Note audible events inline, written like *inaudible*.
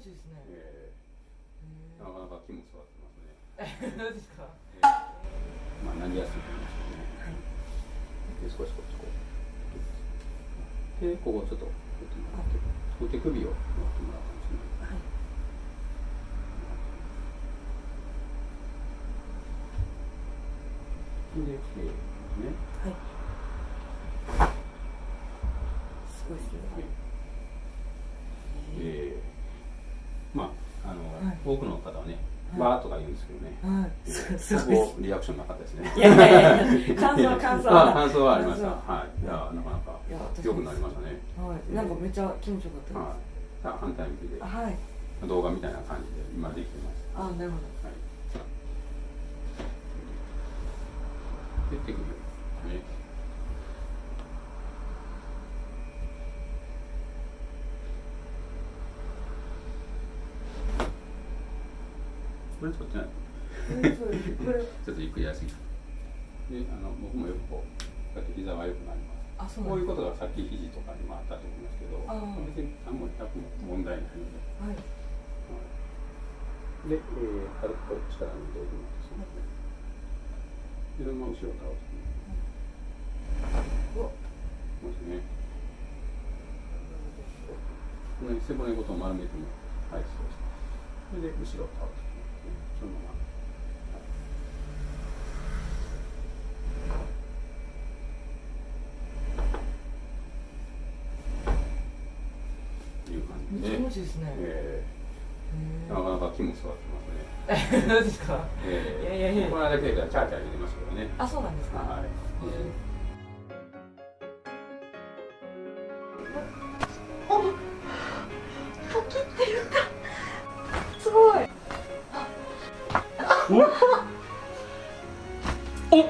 ちいいですね。えー、なかなか気も座ってますね。え、どうですか？えー、まあ、なりやすいと思いますね。はい。で、少しこっちこう。で、ここちょっと、こうやってもらって、こう手首を持ってもらったんですね。はい。で、えー、ね。はい。すごいですね。はいえー、まああの、はい、多くの方はね、わ、ーとか言うんですけどね、はい、そこリアクションなかったですね。いやいやいや、感想感想は感想はありました。はい、いやなかなか良くなりましたね。はい、なんかめっちゃ気持ちよかったです。はい、反対向きで、はい、動画みたいな感じで今できてます。あ、なるほど。はい。で手首ね。これ取ってない。ちょっとゆっくりやすぎで、あの僕もよくこう、やって膝が良くなります。こういうことがさっき肘とかにもあったと思いますけど、別に何も100も問題ないので。はい。はい、で、えー、軽くこう力抜いておきます。はい、で、そのまま後ろ倒す。うわ。ますね。この背骨ごと丸めても、はい、そうです。それで後ろ倒す。そのまま。いう感じで。気持ちいいですね。えー、なかなか気も座ってますね。ど *laughs* うですか。えー、いやいやいや。この間チャーチャー入れますけどね。あ、そうなんですか。はい。えーおっ。お